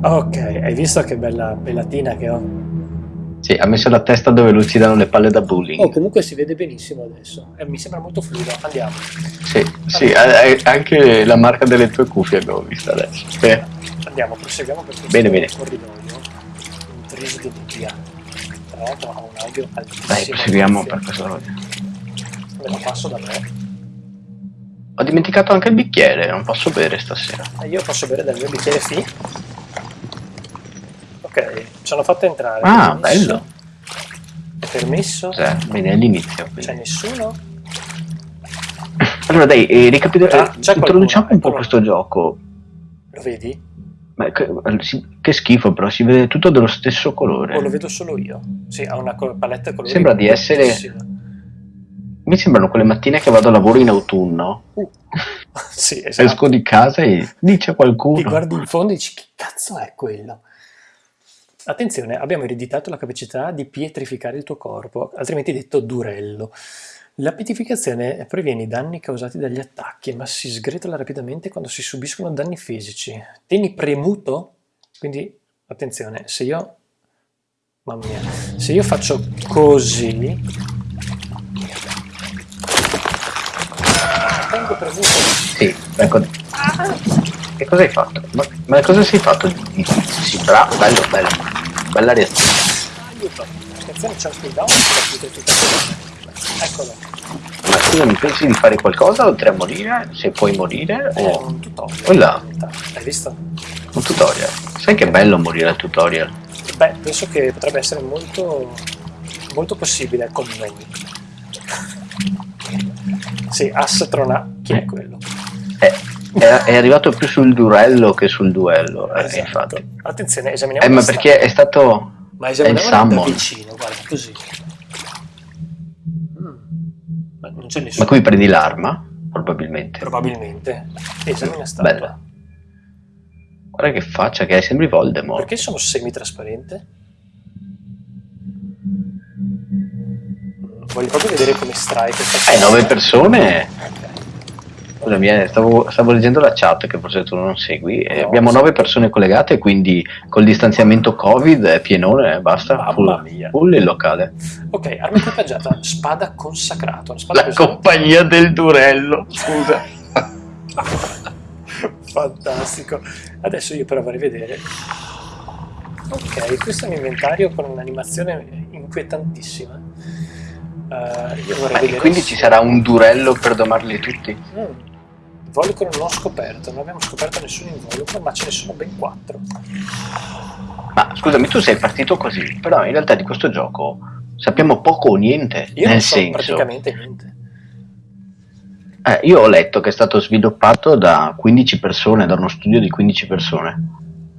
Ok, hai visto che bella pellatina che ho? Sì, ha messo la testa dove lucidano le palle da bullying. Oh, comunque si vede benissimo adesso. Eh, mi sembra molto fluido. Andiamo. Sì, sì, eh, eh, anche la marca delle tue cuffie abbiamo visto adesso. Sì. Andiamo, proseguiamo per questo Bene, bene. corridoio. Intriso di nebbia. Tra l'altro ha un audio altissimo. Dai, proseguiamo per questo. Me la passo da me. Ho dimenticato anche il bicchiere, non posso bere stasera. Eh, Io posso bere dal mio bicchiere sì. Ok, ci hanno fatto entrare. Ah, Permesso? bello. È permesso? Cioè, bene, all'inizio. quindi. C'è nessuno? Allora dai, eh, ricapitoliamo. C'è introduciamo un po' questo gioco. Lo vedi? Ma che, che schifo, però si vede tutto dello stesso O lo colore. vedo solo io? Sì, ha una co- palette colori. Sembra di essere-. Mi sembrano quelle mattine che vado a lavoro in autunno. Uh. sì, esatto. Esco di casa e dice Ti qualcuno. guardi in fondo e dici che cazzo è quello? Attenzione, abbiamo ereditato la capacità di pietrificare il tuo corpo, altrimenti detto durello. La pietrificazione previene i danni causati dagli attacchi, ma si sgretola rapidamente quando si subiscono danni fisici. Tieni premuto, quindi attenzione, se io... Mamma mia, se io faccio così... Tengo premuto Sì, ecco. Che cosa hai fatto? Ma, ma cosa sei fatto? Sì, bravo, bello, bello. Bella reazione. Aiuto! Attenzione, c'è un cooldown. Eccolo, Ma scusami, pensi di fare qualcosa oltre a morire? Se puoi morire? O un tutorial. Oh là. in realtà. Hai visto? un tutorial? Sai che bello morire al tutorial? Beh, penso che potrebbe essere molto, molto possibile con noi. Sì, Assatrona, chi è quello? È, è, è arrivato più sul durello che sul duello, eh, Esatto. infatti. Attenzione, esaminiamo Eh, ma perché è stato... Ma esaminiamola da vicino, guarda, così. Mm. Ma non c'è Ma nessuno. qui prendi l'arma? Probabilmente. Probabilmente. Esamina statua. Bella. Guarda che faccia che hai, sembri Voldemort. Perché sono semitrasparente? Mm, Voglio proprio vedere come strai questa Eh, nove persone? Scusami, eh, stavo, stavo leggendo la chat che forse tu non segui. eh, No, abbiamo nove persone collegate, quindi col distanziamento Covid è pienone, eh, basta. Mamma Full, full il locale. Ok, arma equipaggiata, spada spada La così- compagnia del Durello, scusa. Fantastico. Adesso io però vorrei vedere. Ok, questo è un inventario con un'animazione inquietantissima. E vedere. quindi ci sarà un Durello per domarli tutti? Mm. Volcro non ho scoperto, non abbiamo scoperto nessun involucro, ma ce ne sono ben quattro. Ma scusami, tu sei partito così, però in realtà di questo gioco sappiamo poco o niente. Io nel non so senso, praticamente niente. Eh, io ho letto che è stato sviluppato da 15 persone, da uno studio di 15 persone.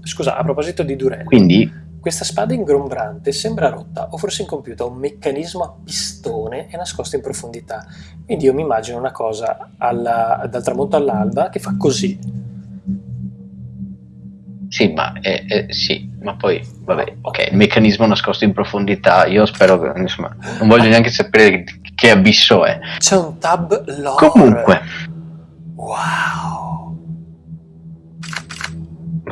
Scusa, a proposito di Durello, Quindi, questa spada ingombrante sembra rotta o forse incompiuta, un meccanismo a pistone e nascosto in profondità. Quindi io mi immagino una cosa alla- dal tramonto all'alba che fa così. sì, ma, eh, eh, sì, ma poi, vabbè, ok, il meccanismo nascosto in profondità, io spero che, insomma, non voglio neanche sapere che abisso è. C'è un tab lore. Comunque, Wow.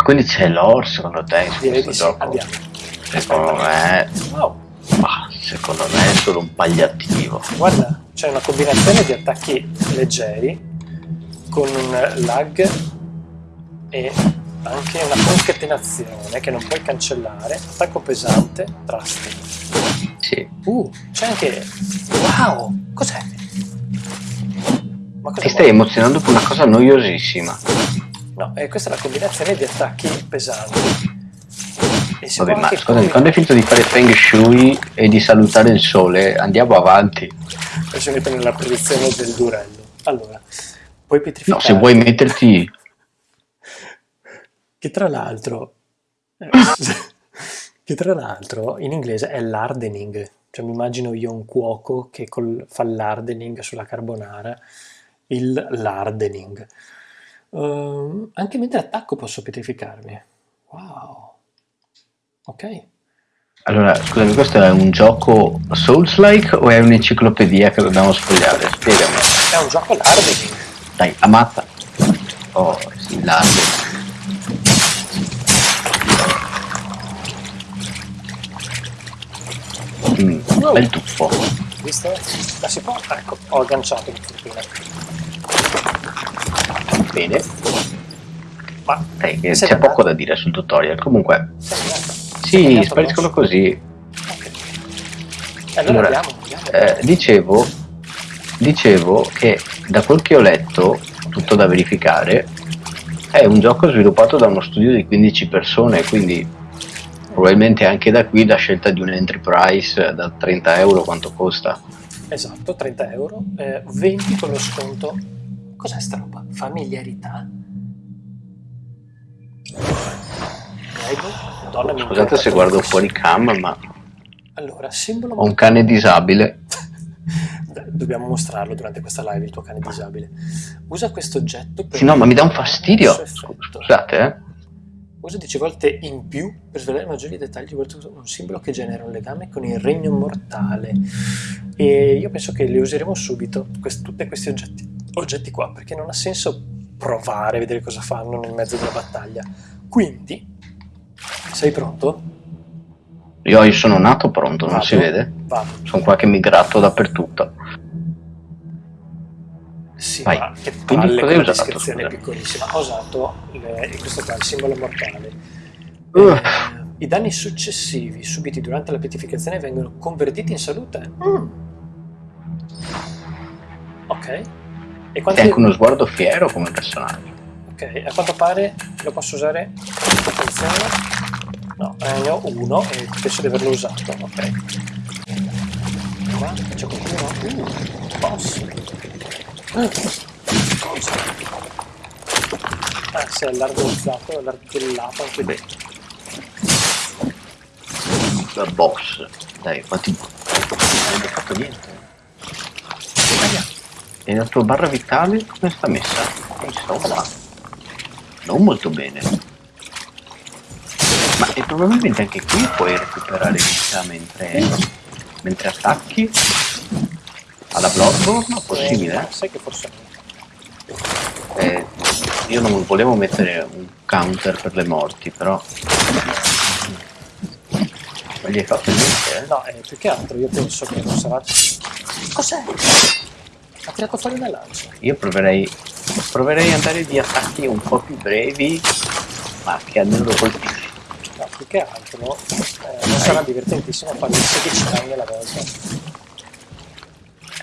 Quindi c'è l'or secondo te in Direi questo sì, gioco? Secondo me, Wow. ma, secondo me è solo un pagliativo. Guarda, c'è una combinazione di attacchi leggeri con un lag e anche una concatenazione che non puoi cancellare. Attacco pesante, trust. Sì. Uh, c'è anche... Wow! Cos'è? Ti stai emozionando per una cosa noiosissima. No, eh, questa è la combinazione di attacchi pesanti. Vabbè, ma scusami, quando hai finito di fare Feng Shui e di salutare il sole, andiamo avanti. Adesso metto nella predizione del durello. Allora, puoi No, pietrificare. se vuoi metterti... Che tra l'altro... eh, che tra l'altro in inglese è l'hardening. Cioè mi immagino io un cuoco che col- fa l'hardening sulla carbonara. Il l'hardening. Ehm, anche mentre attacco posso pietrificarmi. Wow. Ok. Allora, scusami, questo è un gioco Souls-like o è un'enciclopedia che dobbiamo sfogliare? Spiegami. È un gioco larve. Dai, amata. Oh, sì, larve. Mm, no. bel tuffo. Visto? La si può? Ecco, ho agganciato il tuffino. Bene. Ma Sei c'è poco da dire sul tutorial. Comunque, sì, spariscono così. Ok. E allora Allora, andiamo, andiamo. Eh, dicevo, dicevo che da quel che ho letto, tutto da verificare, è un gioco sviluppato da uno studio di 15 persone, quindi probabilmente anche da qui la scelta di un entry price da 30 euro quanto costa. Esatto, 30 euro, eh, 20 con lo sconto. Cos'è sta roba? Familiarità? Prego, donna mi Scusate se guardo fuori cam, ma Allora, simbolo ho un cane disabile. Dobbiamo mostrarlo durante questa live, il tuo cane disabile. Usa questo oggetto per... Sì, no, ma mi dà un fastidio. Scusate, eh. Usa 10 volte in più per svelare maggiori dettagli oltre un simbolo che genera un legame con il regno mortale. E io penso che le useremo subito, quest- tutti questi oggetti, oggetti qua, perché non ha senso provare a vedere cosa fanno nel mezzo della battaglia. Quindi, sei pronto? Io, io sono nato pronto, non Vado? si vede? Vado. Sono qua che mi gratto dappertutto. Sì, Vai. ma che palle con la descrizione piccolissima. Ho usato le- questo qua, il simbolo mortale. Uh. Eh, I danni successivi subiti durante la pietificazione vengono convertiti in salute. Mm. Ok. E quanti... anche uno sguardo fiero come personaggio. Ok, a quanto pare lo posso usare. Attenzione. No, eh, ne ho uno e penso di averlo usato. Ok. Qua c'è qualcuno. Uh, boss. Ah, si è allargozzato, allargato anche Beh. La boss. Dai, quanti... Non hai fatto niente. E la tua barra vitale come sta messa? Insomma, non molto bene. Ma e probabilmente anche qui puoi recuperare vita mentre, mentre attacchi? Alla Bloodborne? Possibile? Eh, sai che forse no. Eh, io non volevo mettere un counter per le morti, però... Ma gli hai fatto niente, eh? No, eh, più che altro io penso che non sarà. Cos'è? Ha tirato fuori una lancia. Io proverei, proverei ad andare di attacchi un po' più brevi, ma che almeno lo colpisci. No, più che altro eh, non sarà divertentissimo fare 16 danni alla volta.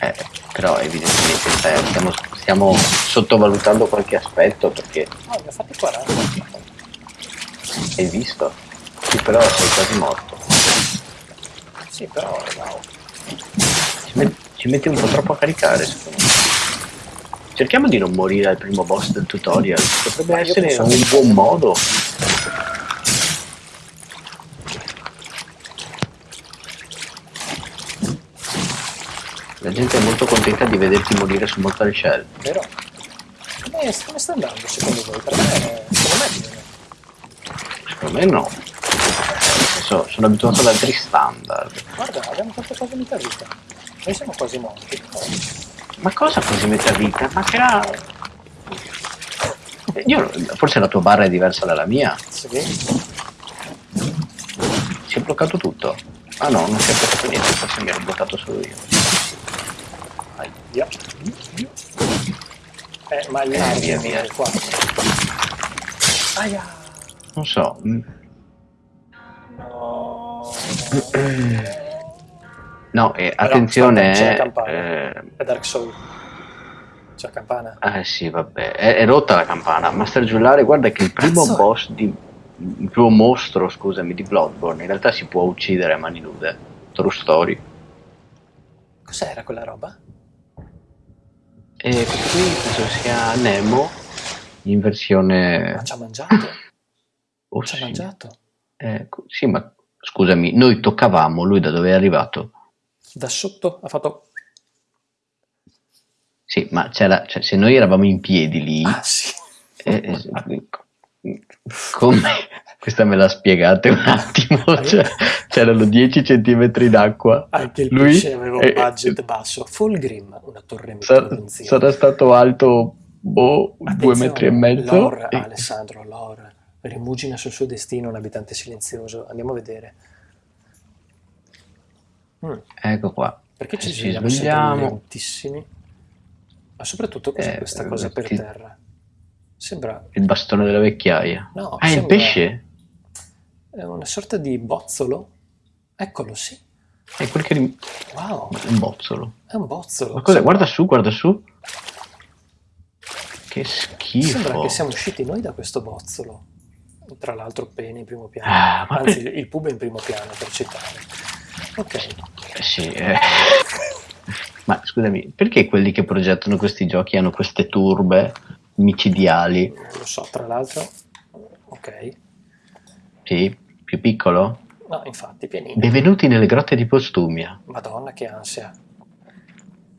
Eh, però evidentemente stai- stiamo, stiamo sottovalutando qualche aspetto perché No, ne ho fatti 40. hai visto? Sì, però sei quasi morto. Sì, però wow. Ci, met- ci metti un po' troppo a caricare, secondo me. Cerchiamo di non morire al primo boss del tutorial. Potrebbe essere un buon modo. La gente è molto contenta di vederti morire su Mortal Shell. Vero? Come, come sta andando secondo voi? Per me, secondo me bene. Secondo me no. Senso, sono abituato ad altri standard. Guarda, abbiamo fatto quasi metà vita. Noi siamo quasi morti. Ma cosa così metà vita? Ma che era... Io, forse la tua barra è diversa dalla mia. Sì, Si è bloccato tutto. Ah no, non si è bloccato niente, forse mi ero bloccato solo io. Via. Eh, ma il Eh, via, via. è qua. Aia! Non so. mm, No. No, e Però, attenzione, c'è la eh, campana. eh, È Dark Soul. C'è la campana. eh sì, vabbè, è, è rotta la campana. Master Giullare, guarda che il primo Cazzo è? boss di... il primo mostro, scusami, di Bloodborne, in realtà si può uccidere a mani nude. True story. Cos'era quella roba? E questo qui penso sia Nemo in versione... Ma ci ha mangiato? Oh, Ci ha sì. mangiato? Eh, sì, ma scusami, noi toccavamo, lui da dove è arrivato? Da sotto ha fatto... Sì, ma c'era, cioè, se noi eravamo in piedi lì, Ah sì. eh, eh, come? Questa me la spiegate un attimo, cioè, c'erano 10 centimetri d'acqua, Anche il lui pesce aveva un eh, budget basso. Fulgrim, una torre sa- meteoronzia. sarà stato alto, boh, due metri e mezzo. Lor, e- Alessandro, Lor, rimugina sul suo destino un abitante silenzioso. Andiamo a vedere. Mm. Ecco qua. Perché ci Eh, ci svegliamo lentissimi? Ma soprattutto cos'è Eh, questa cosa per ti- terra? Sembra... Il bastone della vecchiaia. No, Ah, il sembra- pesce? È una sorta di bozzolo? Eccolo, sì. È quel che... rim- Wow, è un bozzolo. è un bozzolo. Ma cos'è? Guarda su, guarda su. Che schifo. Sembra che siamo usciti noi da questo bozzolo. Tra l'altro Penny in primo piano. Ah, ma Anzi, per- il pub è in primo piano, per citare. Ok. Sì, eh. Ma scusami, perché quelli che progettano questi giochi hanno queste turbe micidiali? Non lo so, tra l'altro... Ok. Sì, più piccolo? No, infatti, pianino. Benvenuti nelle grotte di Postumia. Madonna, che ansia.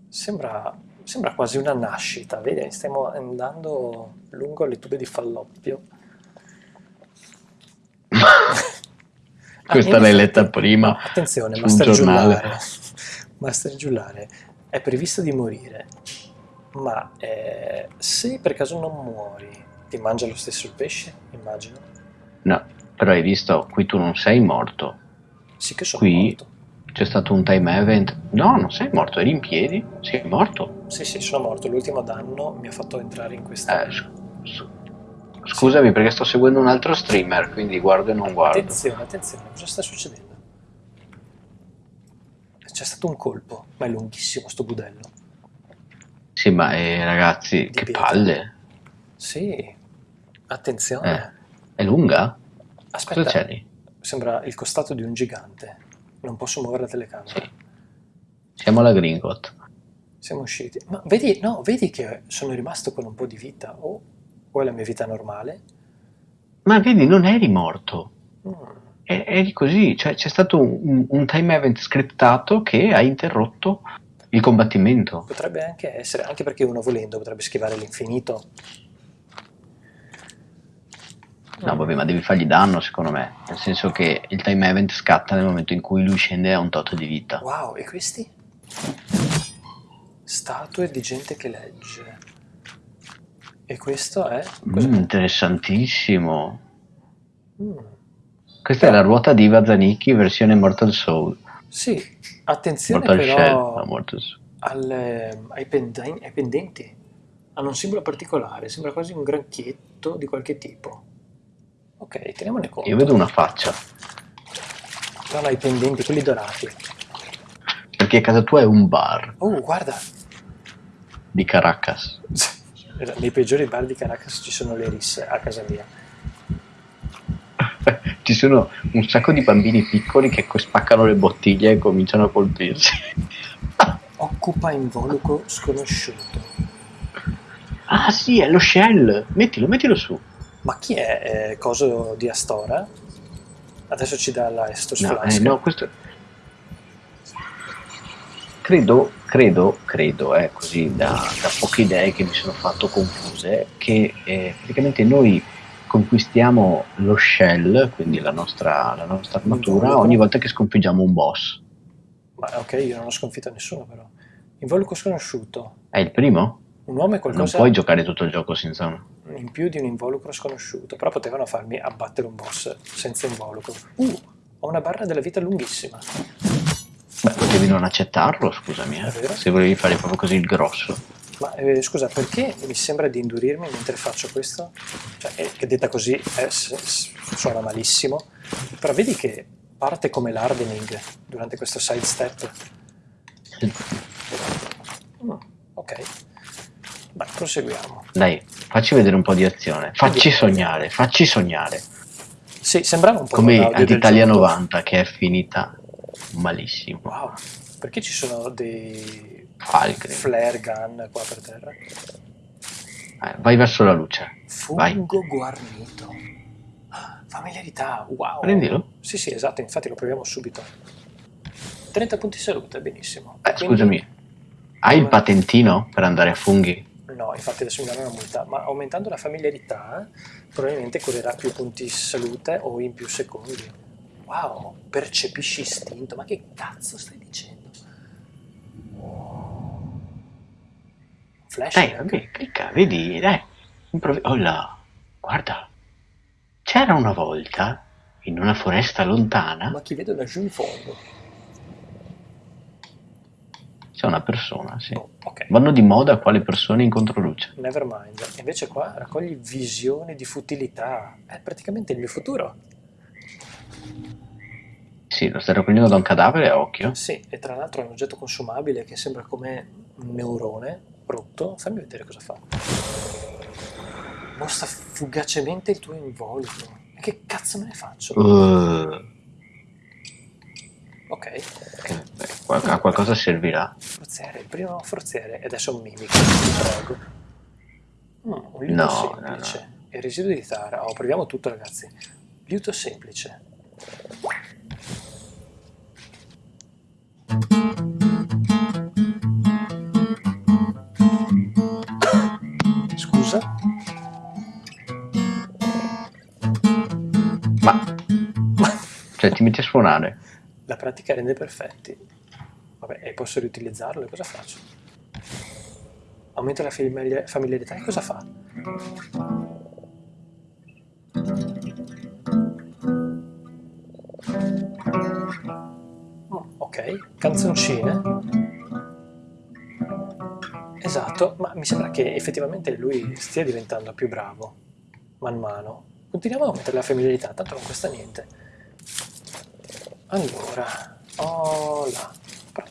Sembra, sembra quasi una nascita, vedi? Stiamo andando lungo le tube di falloppio. Ah, Questa in l'hai letta prima. attenzione, Master. Giullare. Master Giullare è previsto di morire, ma eh, se per caso non muori, ti mangia lo stesso il pesce? Immagino. No, però hai visto, qui tu non sei morto. Sì che sono Qui- morto. C'è stato un time event. No, non sei morto, eri in piedi. Sei morto. Sì, sì, sono morto. L'ultimo danno mi ha fatto entrare in questa... Eh, scusami perché sto seguendo un altro streamer, quindi guardo e non guardo. Attenzione, attenzione, cosa sta succedendo? C'è stato un colpo, ma è lunghissimo sto budello. Sì, ma eh, ragazzi, che pietra. palle. Sì, attenzione. Eh, è lunga? Aspetta, Cosa c'è lì? sembra il costato di un gigante. Non posso muovere la telecamera. Sì. Siamo alla Gringot. Siamo usciti. Ma vedi, no, vedi che sono rimasto con un po' di vita. O, o è la mia vita normale? Ma vedi, non eri morto. Mm, E- Eri così, cioè c'è stato un, un time event scriptato che ha interrotto il combattimento. Potrebbe anche essere, anche perché uno volendo potrebbe schivare l'infinito. No, vabbè, ma devi fargli danno, secondo me. Nel senso che il time event scatta nel momento in cui lui scende a un tot di vita. Wow, e questi? Statue di gente che legge. E questo è? Mm, interessantissimo. Mm. Questa è la ruota di Iva Zanicchi versione Mortal Soul. Sì, attenzione Mortal Shell, però no, Mortal Soul. alle- ai, penden- ai pendenti. Hanno un simbolo particolare, sembra quasi un granchietto di qualche tipo. Ok, teniamone conto. Io vedo una faccia. No, no, i pendenti, quelli dorati. Perché casa tua è un bar Oh, guarda! di Caracas. Nei peggiori bar di Caracas ci sono le risse a casa mia. Ci sono un sacco di bambini piccoli che spaccano le bottiglie e cominciano a colpirsi. Occupa involucro sconosciuto. ah sì, è lo shell. Mettilo, mettilo su. Ma chi è eh, coso di Astora? Adesso ci dà la Estos No, eh, no, questo... Credo, credo, credo, eh, così da, da poche idee che mi sono fatto confuse, che eh, praticamente noi conquistiamo lo shell, quindi la nostra, la nostra armatura, Involucro. ogni volta che sconfiggiamo un boss. Ma ok, io non ho sconfitto nessuno però. Involucro sconosciuto. È il primo? Un uomo è Non qualcosa puoi giocare tutto il gioco senza uno. in più di un involucro sconosciuto, però potevano farmi abbattere un boss senza involucro. Uh, ho una barra della vita lunghissima. Beh, potevi non accettarlo, scusami, eh, È vero. se volevi fare proprio così il grosso. Ma eh, scusa, perché mi sembra di indurirmi mentre faccio questo? Cioè, eh, che detta così eh, suona malissimo, però vedi che parte come l'hardening durante questo side step. Mm, ok, beh, proseguiamo. Dai, facci vedere un po' di azione. Facci sognare, facci sognare. Sì, sembrava un po' Come l'audio ad del Italia gioco. 90 che è finita malissimo. Wow, perché ci sono dei Falcri. flare gun qua per terra? Eh, vai verso la luce. Vai. Fungo guarnito. Ah, Familiarità, wow. Prendilo. Sì, sì, esatto, infatti lo proviamo subito. 30 punti salute, benissimo. Eh, Quindi- scusami, hai il patentino per andare a funghi? No, infatti adesso mi danno una multa, ma aumentando la familiarità probabilmente curerà più punti salute o in più secondi. Wow, percepisci istinto, ma che cazzo stai dicendo? Flash? Dai, vabbè, clicca, vedi, dai. Oh là, guarda. C'era una volta, in una foresta lontana, Ma chi vede laggiù in fondo? C'è una persona, sì. Oh, ok. Vanno di moda qua le persone in controluce. Nevermind. Invece qua raccogli visioni di futilità. È praticamente il mio futuro. Sì, lo stai raccogliendo da un cadavere a occhio. Sì, e tra l'altro è un oggetto consumabile che sembra come un neurone rotto. Fammi vedere cosa fa. Mostra fugacemente il tuo involucro. E che cazzo me ne faccio? Uh, Ok, che- beh, qual- a qualcosa servirà. forziere, il primo forziere. E adesso un mimico, prego. Mm, un liuto No, semplice. no, Il residuo di Tara. Oh, proviamo tutto ragazzi. Liuto semplice. Scusa? Ma, cioè, ti metti a suonare. La pratica rende perfetti. Vabbè, e posso riutilizzarlo? E cosa faccio? Aumenta la familiarità e cosa fa? Mm, ok, canzoncine. Esatto, ma mi sembra che effettivamente lui stia diventando più bravo man mano. Continuiamo a aumentare la familiarità, tanto non costa niente. Allora, oh là.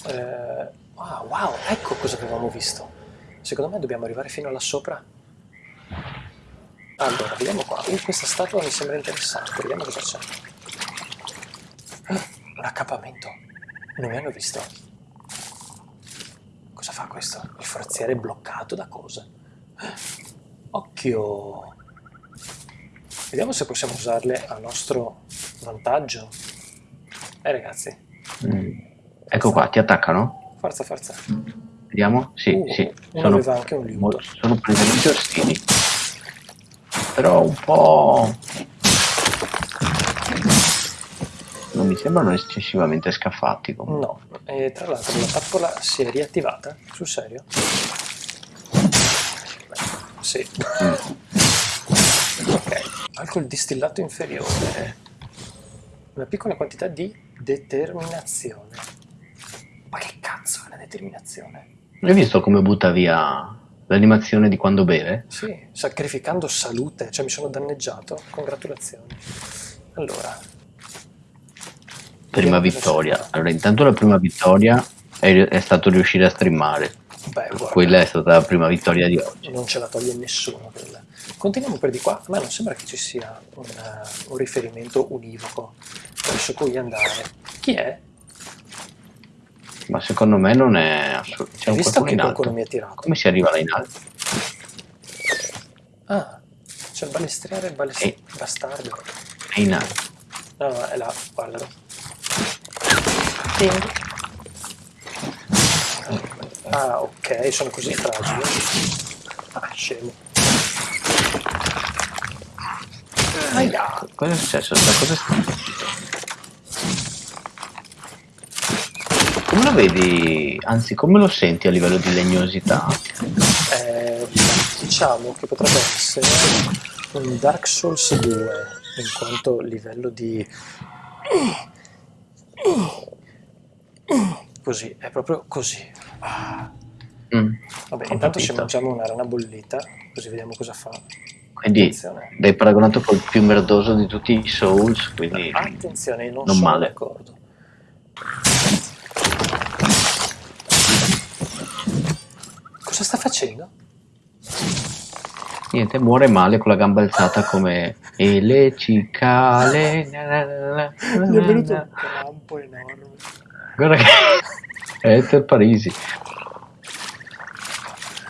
Eh, ah, wow, ecco cosa avevamo visto. Secondo me dobbiamo arrivare fino là sopra. Allora, vediamo qua. Uh, questa statua mi sembra interessante. Vediamo cosa c'è. Ah, un accappamento. Non mi hanno visto. Cosa fa questo? Il forziere è bloccato da cosa? Ah, Occhio. Vediamo se possiamo usarle a nostro vantaggio. Eh ragazzi, Mm. Ecco qua, ti attaccano? forza, forza. Vediamo? Sì, Uh, sì. Sono, sono presentemente ostili. Però un po'... Non mi sembrano eccessivamente scaffati. comunque. No, e tra l'altro la tappola si è riattivata, sul serio? Sì. Ok, alcol distillato inferiore. Una piccola quantità di determinazione. Ma che cazzo è la determinazione? Hai visto come butta via l'animazione di quando beve? Sì, sacrificando salute, cioè mi sono danneggiato. Congratulazioni. Allora. Prima vittoria. Allora, intanto la prima vittoria è, è stato riuscire a streamare. Beh, guarda. Quella è stata la prima vittoria di oggi. non ce la toglie nessuno quella. Continuiamo per di qua, a me non sembra che ci sia un, eh, un riferimento univoco verso cui andare. Chi è? Ma secondo me non è assolutamente... Hai visto che qualcuno mi ha tirato? Come si arriva là in alto? Ah, c'è il balestriere il balest- Ehi. bastardo. È in alto. No, no, è là, guardalo. Ting. Ah, ok, sono così fragili. Ah, scemo. Aia. Cosa è successo? Cosa è Come lo vedi, anzi come lo senti a livello di legnosità? Eh, diciamo che potrebbe essere un Dark Souls 2 in quanto livello di così, è proprio così. Mm, Vabbè, intanto ci mangiamo una rana bollita, così vediamo cosa fa. Quindi Attenzione. l'hai paragonato col più merdoso di tutti i Souls, quindi Attenzione, non, Non sono male. d'accordo. Cosa sta facendo? niente, muore male con la gamba alzata come e le cicale. Mi è venuto un na. crampo enorme. Guarda che Ether Parisi.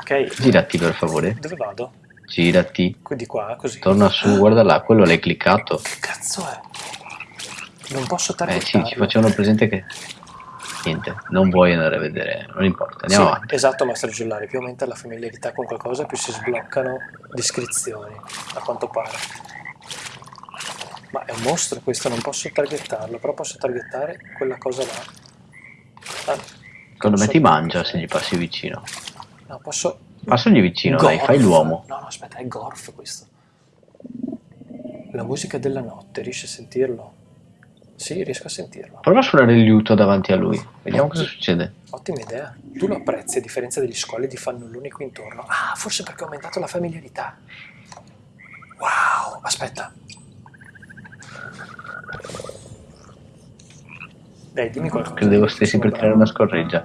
Ok, Girati per favore. dove vado? Girati. Qui di qua, così. Torna su, guarda là, quello l'hai cliccato. Che cazzo è? Non posso Eh targettarlo. sì, ci facevano presente che niente, non vuoi andare a vedere, non importa, andiamo Sì, avanti. Esatto, Maestro Giullari, più aumenta la familiarità con qualcosa, più si sbloccano descrizioni, a quanto pare. Ma è un mostro questo, non posso targettarlo, però posso targettare quella cosa là. Ah, Secondo me ti mangia se gli passi vicino. No, posso... Passagli vicino, dai, Gorf. fai l'uomo. No, no, aspetta, è Gorf questo. La musica della notte, riesci a sentirlo? Sì, riesco a sentirlo. Prova a suonare il liuto davanti a lui. Vediamo cosa succede. Ottima idea. Tu lo apprezzi a differenza degli squali fannulloni qui intorno. Ah, forse perché ha aumentato la familiarità. Wow, aspetta. Dai, dimmi qualcosa. Credevo stessi per tirare una scorreggia.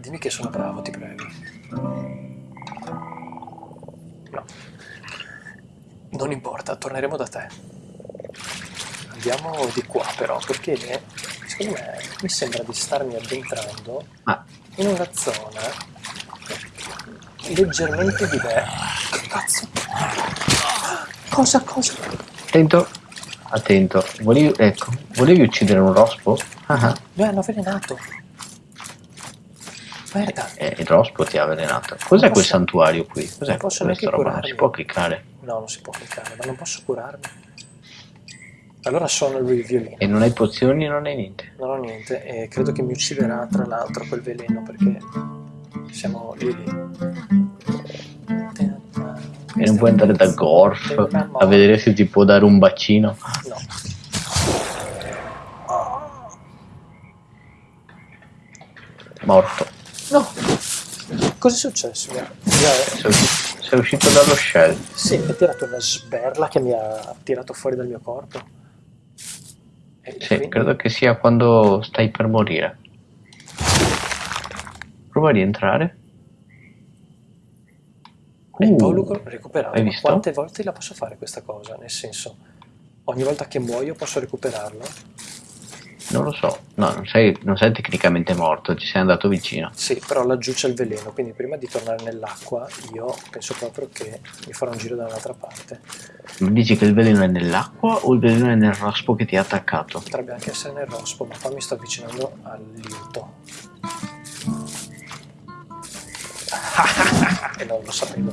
Dimmi che sono bravo, ti prego. No. Non importa, torneremo da te. Andiamo di qua però, perché secondo me mi sembra di starmi addentrando Ah, in una zona leggermente diversa. Che cazzo? Cosa, cosa? attento. Attento. Volevi, ecco, volevi uccidere un rospo? Ah, ah. Mi hanno avvelenato. Merda. Eh, il rospo ti ha avvelenato. Cos'è quel santuario qui? Cos'è questa roba? Non curarmi. si può cliccare. No, non si può cliccare, ma non posso curarmi. Allora suono il violino. E non hai pozioni, non hai niente. Non ho niente e credo che mi ucciderà tra l'altro quel veleno perché siamo lì lì. E non puoi andare da Gorf a vedere se ti può dare un bacino. No. Morto. No! Cosa è successo? Mi ha- mi ha- Sei uscito, sei uscito dallo shell. Sì, mi ha tirato una sberla che mi ha tirato fuori dal mio corpo. E Sì, quindi- credo che sia quando stai per morire. Prova a rientrare. E il Uh, Volucro recuperato. Ma quante volte la posso fare questa cosa? Nel senso, ogni volta che muoio posso recuperarlo? Non lo so. No, non sei, non sei tecnicamente morto, ci sei andato vicino. Sì, però laggiù c'è il veleno, quindi prima di tornare nell'acqua io penso proprio che mi farò un giro da un'altra parte. Mi dici che il veleno è nell'acqua o il veleno è nel rospo che ti ha attaccato? Potrebbe anche essere nel rospo, ma qua mi sto avvicinando al liuto. e non lo sapevo.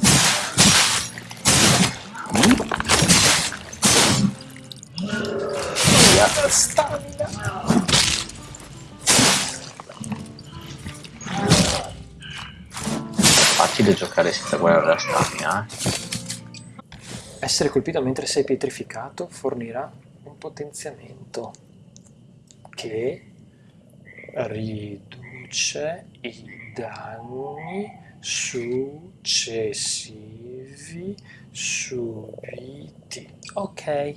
Via, stamina. È facile giocare senza guardare la stamina, eh? Essere colpito mentre sei pietrificato fornirà un potenziamento che riduce i danni successivi subiti. Ok.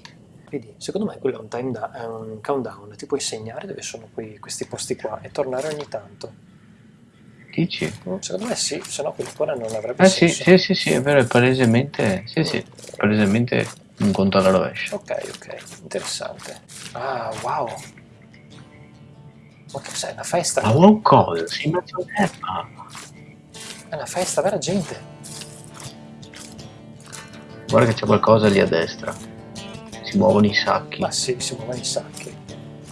Vedi, secondo me quello è un, time da- è un countdown, ti puoi segnare dove sono quei- questi posti qua e tornare ogni tanto. Dici? Mm, Secondo me sì, se no quell'ancora non avrebbe sì, senso. sì, sì, sì, è vero, è palesemente... Sì, sì, palesemente un conto alla rovescia. Ok, ok, interessante. Ah, wow. Ma che cos'è? Una festa? Ma un cosa? In mezzo all'erba. È una festa, vera gente. Guarda che c'è qualcosa lì a destra. Si muovono i sacchi. Ma sì, si muovono i sacchi.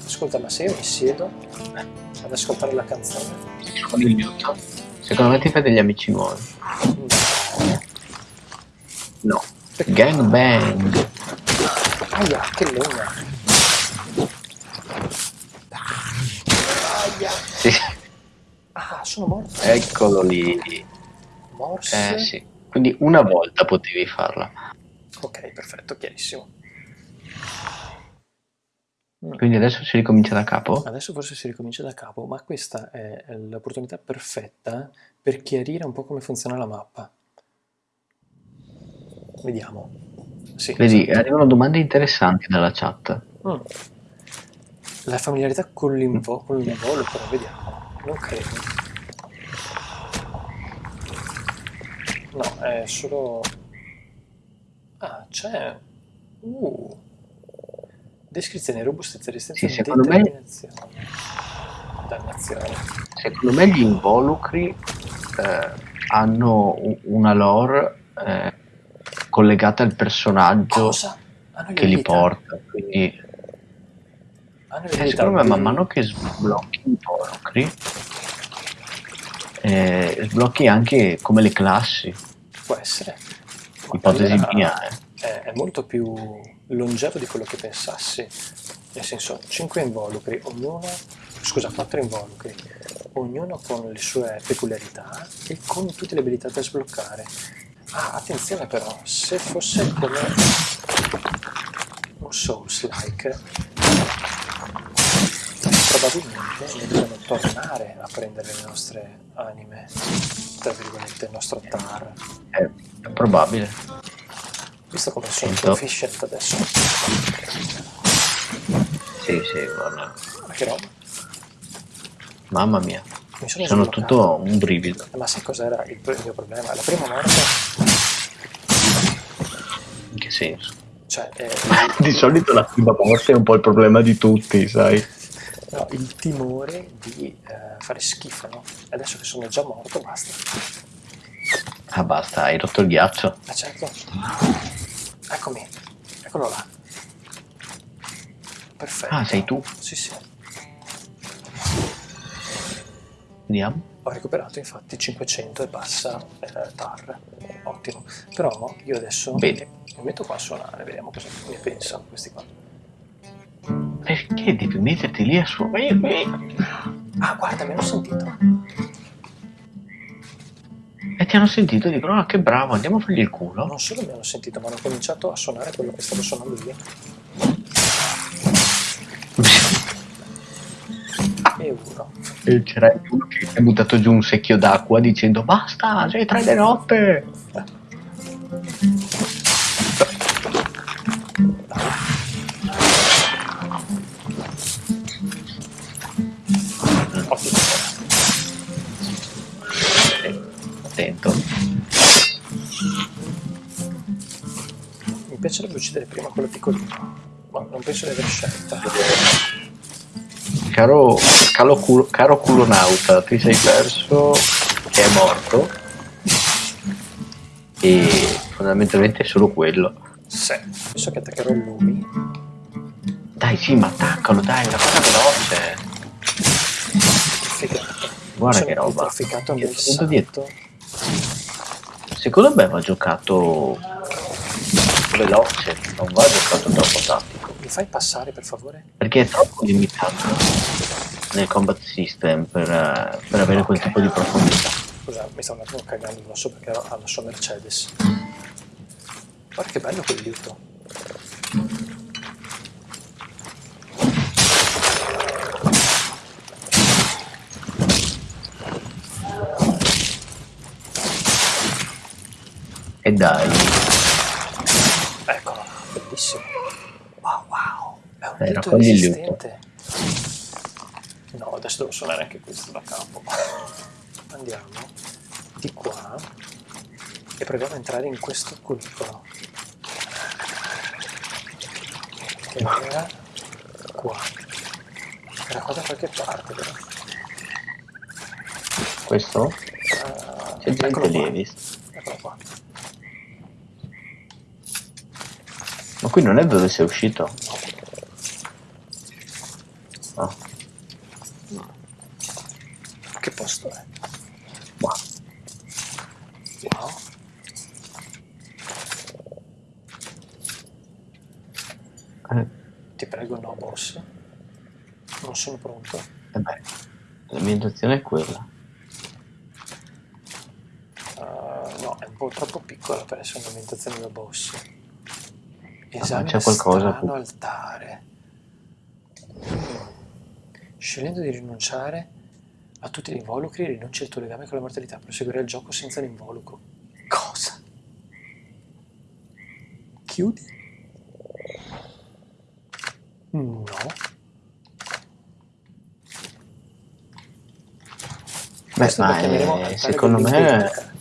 Ascolta, ma se io mi siedo ad ascoltare la canzone? Con il liuto. Secondo me ti fai degli amici nuovi. No. No. Gang bang. Aia, che legna. Aia. Sì, Ah, sono morto. eccolo lì. Morse. Eh sì. Quindi una volta potevi farla. Ok, perfetto, chiarissimo. Mm. Quindi adesso si ricomincia da capo? Adesso forse si ricomincia da capo, ma questa è l'opportunità perfetta per chiarire un po' come funziona la mappa. Vediamo. Sì, Vedi, esatto. arrivano domande interessanti dalla chat. Mm. La familiarità con l'involucro, vediamo. Non credo. No, è solo... Ah, c'è... Uh. Descrizione, robustezza, resistenza, Sì, secondo me-. Dannazione. Secondo me gli involucri eh, hanno una lore eh, collegata al personaggio? Hanno le che li porta. Quindi eh, secondo me man mano che sblocchi i involucri eh, sblocchi anche come le classi. Può essere. Ipotesi allora mia, eh. È, è molto più longevo di quello che pensassi. Nel senso, 5 involucri, ognuno, scusa, 4 involucri, ognuno con le sue peculiarità e con tutte le abilità da sbloccare. Ah, attenzione però, se fosse come... Souls-like, probabilmente dobbiamo tornare a prendere le nostre anime, tra virgolette, il nostro tar. È, è probabile. Visto come sono Sento. proficient adesso. Sì, sì, guarda. Ma che roba? Mamma mia. Mi sono Sono tutto un brivido. Ma sai cos'era il, il mio problema? La prima morte, In che senso? cioè, eh, Di solito la prima morte è un po' il problema di tutti, sai? No, il timore di eh, fare schifo, no? Adesso che sono già morto, basta. Ah basta, hai rotto il ghiaccio. Ma certo. Eccomi, eccolo là. Perfetto. Ah, sei tu? Sì, sì. Andiamo. Ho recuperato infatti 500 e passa eh, tar. Ottimo. Però io adesso Bene. mi metto qua a suonare, vediamo cosa ne pensano questi qua. Perché devi metterti lì a suonare? Ah, guarda, mi hanno sentito. E ti hanno sentito e dicono, ah che bravo, andiamo a fargli il culo. Non solo mi hanno sentito, ma hanno cominciato a suonare quello che stavo suonando io. E uno. E c'era uno che è buttato giù un secchio d'acqua dicendo, basta, sei tre di notte. Ottimo. Attento. Mi piacerebbe uccidere prima quello piccolino, ma non penso di aver scelta. Caro, calo culo, caro culonauta, ti sei perso che è morto. E fondamentalmente è solo quello. Sì. Penso che attaccherò lui. Dai, sì, ma attaccalo, dai, una cosa veloce. Guarda Sono che roba. Trafficato nel Dietro. Secondo me va giocato veloce, non va giocato troppo tattico. Mi fai passare per favore? Perché è troppo limitato nel combat system per, per avere quel Ok. tipo di profondità. Scusa, mi stavo un attimo cagando addosso perché ero alla sua Mercedes. Guarda che bello quel liuto. E dai, Eccolo, bellissimo. Wow, wow. È un Dai, il resistente. No, adesso devo suonare anche questo da capo. Andiamo di qua e proviamo a entrare in questo cunicolo. Che era qua. Era qua da qualche parte, vero? questo? Ah, C'è gente lì, hai visto? Eccolo qua. Ma qui non è dove sei uscito? No, Che posto è? ma Wow. eh, Ti prego, no, boss. Non sono pronto. eh beh, la mia intenzione è quella. Ah, no, è un po' troppo piccola per essere un'ambientazione da boss. Esame c'è qualcosa strano altare. Scegliendo di rinunciare a tutti gli involucri, rinunci al tuo legame con la mortalità. Proseguirai il gioco senza l'involucro. Cosa? Chiudi? No. Beh, ma chiameremo eh, secondo me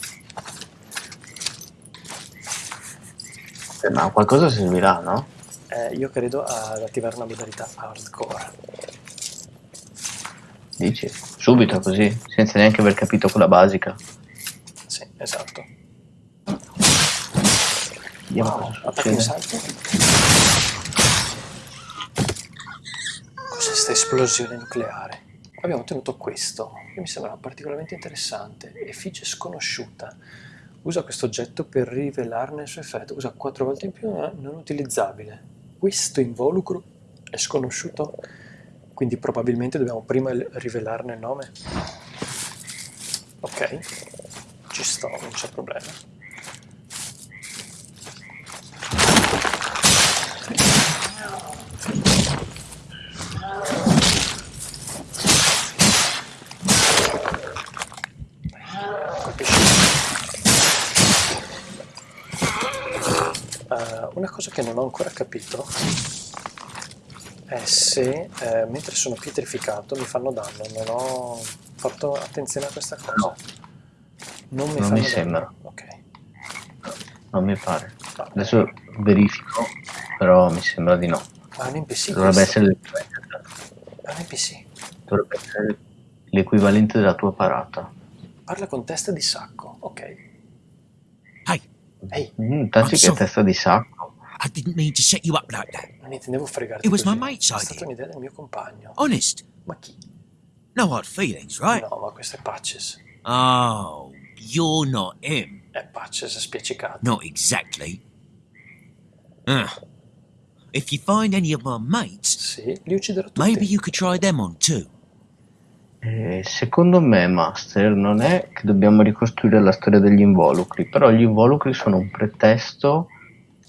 eh, ma qualcosa servirà, no? Eh, io credo ad attivare una modalità hardcore. Dici? Subito così, senza neanche aver capito quella basica. Sì, esatto. Vediamo Wow, cosa succede. salto. Cos'è questa esplosione nucleare? Abbiamo ottenuto questo, che mi sembra particolarmente interessante. Effigie sconosciuta. Usa questo oggetto per rivelarne il suo effetto. Usa quattro volte in più, ma non utilizzabile. Questo involucro è sconosciuto, quindi probabilmente dobbiamo prima rivelarne il nome. Ok, ci sto, non c'è problema. Una cosa che non ho ancora capito è se eh, mentre sono pietrificato mi fanno danno. Non ho fatto attenzione a questa cosa. No. Non mi, Non mi sembra. Ok. Non mi pare. No. Adesso verifico, però mi sembra di no. Ma è un NPC Dovrebbe questo. essere, È un NPC. dovrebbe essere l'equivalente della tua parata. Parla con testa di sacco. Ok. Hey, Ehi, Mm, taci I'm che sorry. testa di sacco. I didn't mean to set you up like that. non intendevo fregarti It was così. my mate's È idea. stata un'idea del mio compagno. Honest. Ma chi? No hard feelings, right? No, ma questo è Patches. Oh, you're not him. È Patches spiaccicato. Not exactly. Uh, if you find any of my mates, Sì, li tutti. maybe you could try them on too. Eh, secondo me, Master, non è che dobbiamo ricostruire la storia degli involucri, però gli involucri sono un pretesto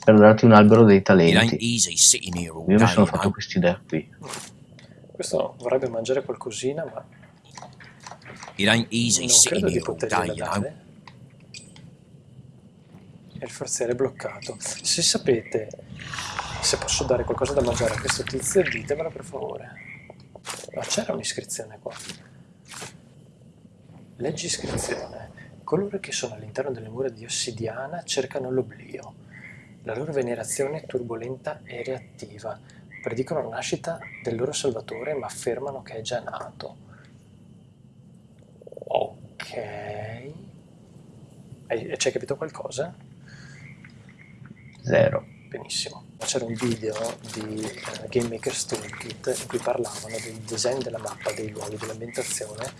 per darti un albero dei talenti. Io mi sono fatto know. quest'idea qui. Questo vorrebbe mangiare qualcosina, ma It ain't easy non sitting credo di here all day, you know. E il forziere è bloccato. Se sapete se posso dare qualcosa da mangiare a questo tizio, ditemelo per favore. Ma c'era un'iscrizione qua. Leggi iscrizione. Coloro che sono all'interno delle mura di ossidiana cercano l'oblio. La loro venerazione è turbolenta e reattiva. Predicono la nascita del loro salvatore, ma affermano che è già nato. Ok. Ci hai capito qualcosa? Zero. Benissimo. C'era un video di eh, Game Maker's Toolkit in cui parlavano del design della mappa, dei luoghi, dell'ambientazione,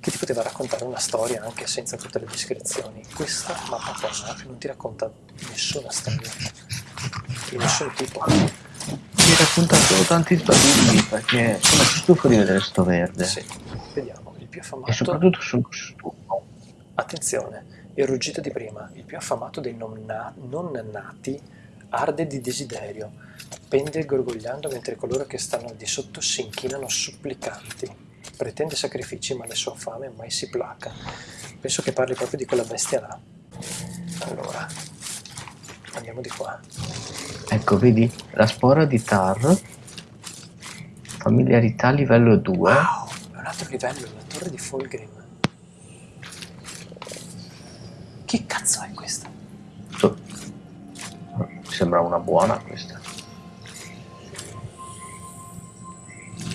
che ti poteva raccontare una storia anche senza tutte le descrizioni. Questa mappa qua non ti racconta nessuna storia, di nessun tipo. Mi racconta solo tanti sbagli perché sono stufo di vedere sto verde. Sì, vediamo, il più E affamato... soprattutto sono stufo. Attenzione, il ruggito di prima, il più affamato dei non, na- non nati arde di desiderio, pende gorgogliando mentre coloro che stanno al di sotto si inchinano supplicanti. Pretende sacrifici ma la sua fame mai si placa. Penso che parli proprio di quella bestia là. Allora, andiamo di qua. Ecco, vedi? La spora di Tar. Familiarità livello 2. Wow, è un altro livello, la torre di Fulgrim. Che cazzo è questa? So- Mi sembra una buona questa.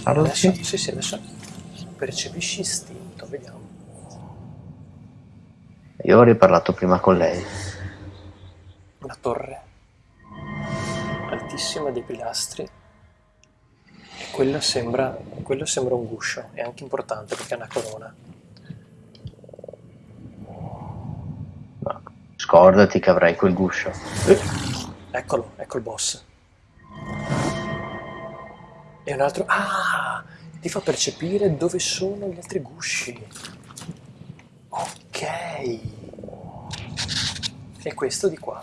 Adesso, sì, sì, adesso percepisci istinto, vediamo. Io avrei parlato prima con lei. Una torre altissima dei pilastri e quello sembra, quello sembra un guscio, è anche importante perché è una corona. Scordati che avrai quel guscio. Eh, Eccolo, ecco il boss. E un altro... Ah! Ti fa percepire dove sono gli altri gusci. Ok. E questo di qua.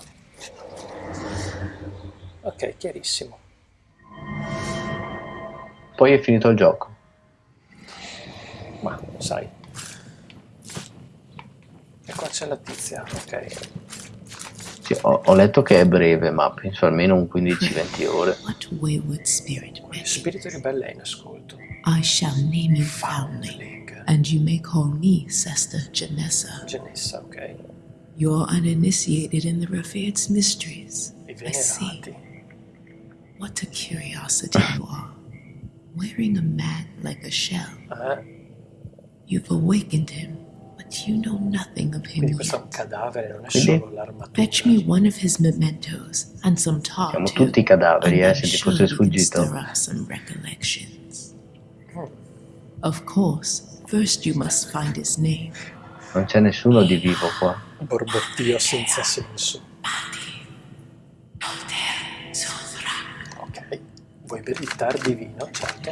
Ok, chiarissimo. Poi è finito il gioco. Ma, sai. E qua c'è la tizia, ok. Sì, ho, ho letto che è breve, ma penso almeno un 15-20 ore. What wayward spirit met you? Spirito ribelle è in ascolto. I shall name you Foundling, Foundling. and you may call me Sester Janessa. Janessa, ok. You're uninitiated in the revered's mysteries. I I see. What a curiosity you are. Wearing a man like a shell, Eh? you've awakened him, but you know nothing of him Quindi questo yet. cadavere, non è solo l'armatura. Fetch me one of his mementos and some tar Siamo too, tutti cadaveri, eh, I'm se ti sure fosse we can sfuggito. stir up some recollections. Of course, first you must find his name. Non c'è nessuno di vivo qua. Borbottio senza senso. Ok, vuoi bere il tar di vino? Certo.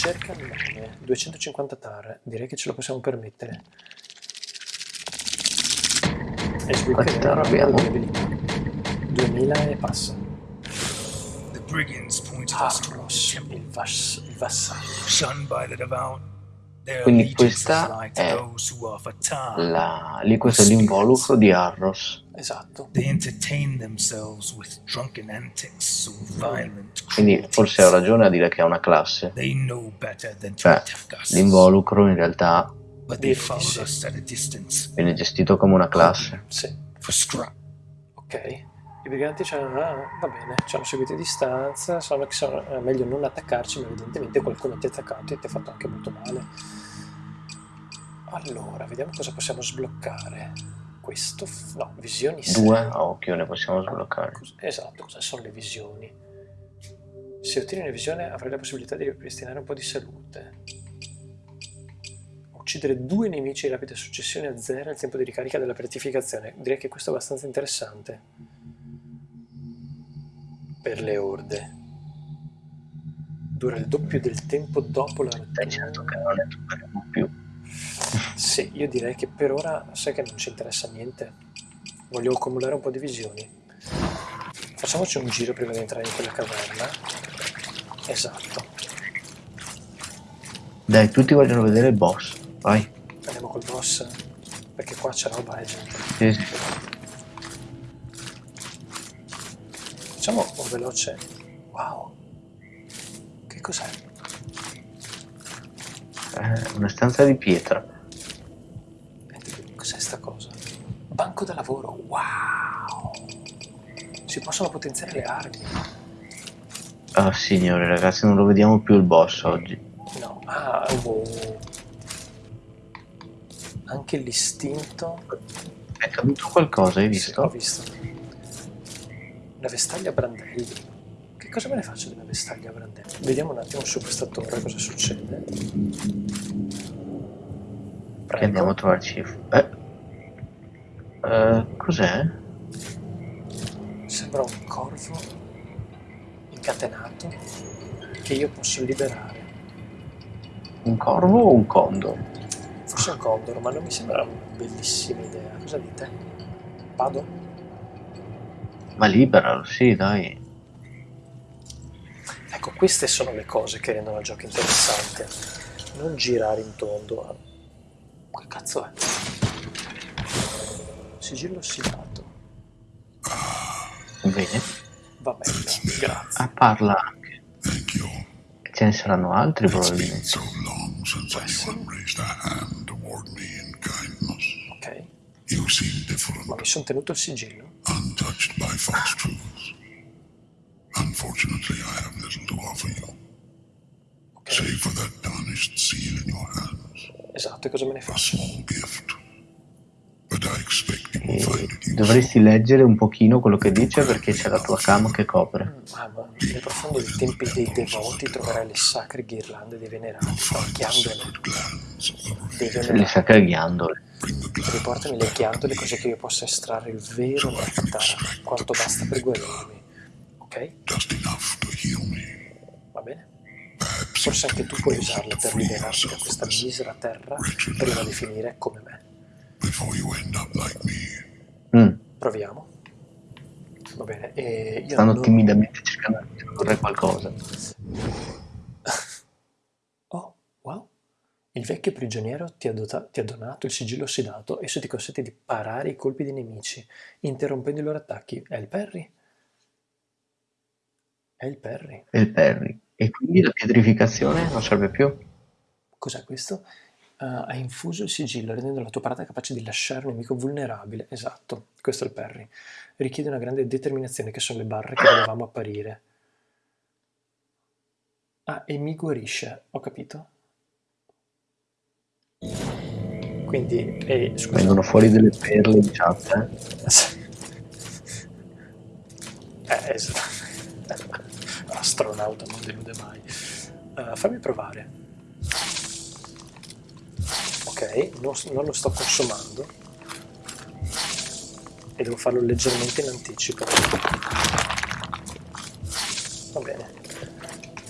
Cerca il nome. 250 tar, direi che ce lo possiamo permettere. E sbloccheremo abbiamo? le abilità. 2000 e passa. The brigands pointed us Arros, toward the temple, il, vas- il vassallo. Quindi questa è those who offer time. la... lì questo è l'involucro di Arros. Esatto. They entertain themselves with drunken antics or violent Quindi forse ho ragione a dire che è una classe. They know better than to Cioè, l'involucro in realtà but they Direi di follow sì. us at a distance viene gestito come una classe. Sì. Ok. I briganti ci hanno, ah, va bene, ci hanno seguito a distanza, sanno che sono, è meglio non attaccarci, ma evidentemente qualcuno ti ha attaccato e ti ha fatto anche molto male. Allora, vediamo cosa possiamo sbloccare. Questo, no, visioni. Due a occhio ne possiamo sbloccare. Esatto, cosa sono le visioni? Se ottieni una visione avrai la possibilità di ripristinare un po' di salute. Uccidere due nemici in rapida successione a zero il tempo di ricarica della gratificazione. Direi che questo è abbastanza interessante. Per le orde. Dura il doppio del tempo dopo la Dai, certo che rottura. non ne troveremo più. Sì, io direi che per ora sai che non ci interessa niente. Voglio accumulare un po' di visioni. Facciamoci un giro prima di entrare in quella caverna. Esatto. Dai, tutti vogliono vedere il boss. Vai. Andiamo col boss. Perché qua c'è roba, eh, gente. Sì, sì. Facciamo un veloce. Wow. Che cos'è? Eh, una stanza di pietra. Cos'è sta cosa? Banco da lavoro. Wow. Si possono potenziare le armi. Ah, signore, ragazzi, non lo vediamo più il boss oggi. No. Ah, wow. Anche l'istinto. È caduto qualcosa, hai Sì, ho visto? Una vestaglia brandelli. Che cosa me ne faccio della vestaglia a brandelli? Vediamo un attimo su questa torre cosa succede. Andiamo a trovarci. Eh. Eh, cos'è? Sembra un corvo incatenato che io posso liberare. Un corvo o un condor? Forse un condor, ma non mi sembra una bellissima idea. Cosa dite? Vado? Ma liberalo, sì, dai. Ecco, queste sono le cose che rendono il gioco interessante. Non girare in tondo. Che cazzo è? Sigillo ossidato. Bene. Va bene, grazie. Ah, parla anche. Thank you. Ce ne saranno altri probabilmente. so. Ok, ma mi sono tenuto il sigillo. Untouched by false truths. Unfortunately, I have little to offer you, Ok, save for that tarnished seal in your hands. esatto, e cosa me ne A faccio? small gift. But I expect you will find it useful. Dovresti leggere un pochino quello che dice perché c'è la tua cam che copre. Ah, ma nel profondo dei tempi dei devoti troverai le sacre ghirlande dei venerati, ghiandole. Le sacre ghiandole. Riportami le ghiandole così che io possa estrarre il vero nettare, quanto basta per guarirmi. Ok? Va bene? Forse anche tu puoi usarle per liberarti da questa misera terra prima di finire come me. Mm, Proviamo. Va bene, e io stanno non- timidamente cercando di tradurre qualcosa. Oh, wow. Il vecchio prigioniero ti ha, dota- ti ha donato il sigillo ossidato, esso ti consente di parare i colpi dei nemici, interrompendo i loro attacchi. È il Perry? È il Perry. E il Perry. E quindi la pietrificazione non serve più? Cos'è questo? Uh, ha infuso il sigillo, rendendo la tua parata capace di lasciare un nemico vulnerabile. Esatto, questo è il Perry. Richiede una grande determinazione, che sono le barre che vedevamo apparire. Ah, e mi guarisce, ho capito. Quindi, eh, scusa. Vengono fuori delle perle in chat, eh? Eh, esatto. Astronauta non delude mai. Eh, fammi provare. Ok, non, non lo sto consumando. E devo farlo leggermente in anticipo. Va bene.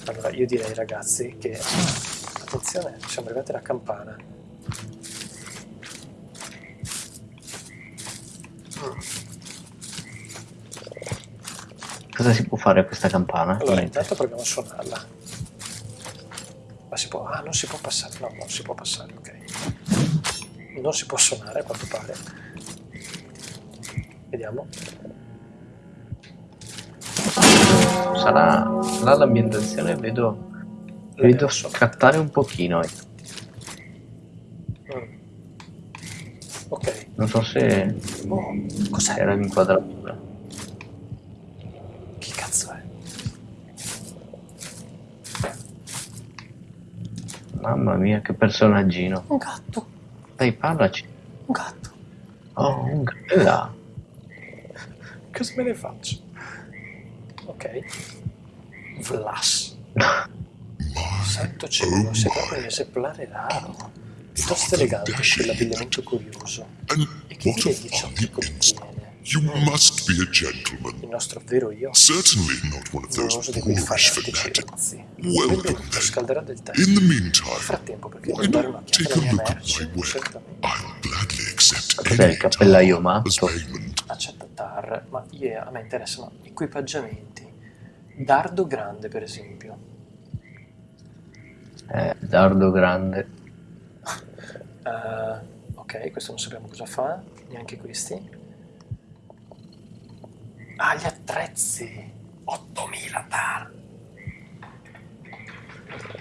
Allora, io direi ragazzi che... Attenzione, siamo arrivati alla campana. Cosa si può fare questa campana? Allora, Niente. intanto proviamo a suonarla. Ma si può... Ah, non si può passare. No, non si può passare, ok. Non si può suonare, a quanto pare. Vediamo. Sarà, sarà l'ambientazione, vedo, vedo scattare un pochino. eh. Mm. Ok. Non so se Oh, cos'è? era l'inquadratura. Chi cazzo è? Mamma mia, che personaggino. Un gatto. Dai, parlaci. Un gatto. Oh, un là. Cosa me ne faccio? Ok. Vlas. Santo cielo, sei proprio un esemplare raro. Piuttosto elegante quell'abbigliamento curioso. E che what dire a di ciò che contiene? Be a gentleman. Il nostro vero io. Certainly not one of Non those uso di quei boorish fanatics. Welcome then. In the Nel meantime, frattempo, perché why devo dare not take a mia look at my work? Certamente. I'll gladly accept any il cappellaio matto? payment. Accetta TAR, ma io, a me interessano equipaggiamenti. Dardo grande, per esempio. Eh, dardo grande. Eh, ok, questo non sappiamo cosa fa, neanche questi. Ah, gli attrezzi! 8000 TAR!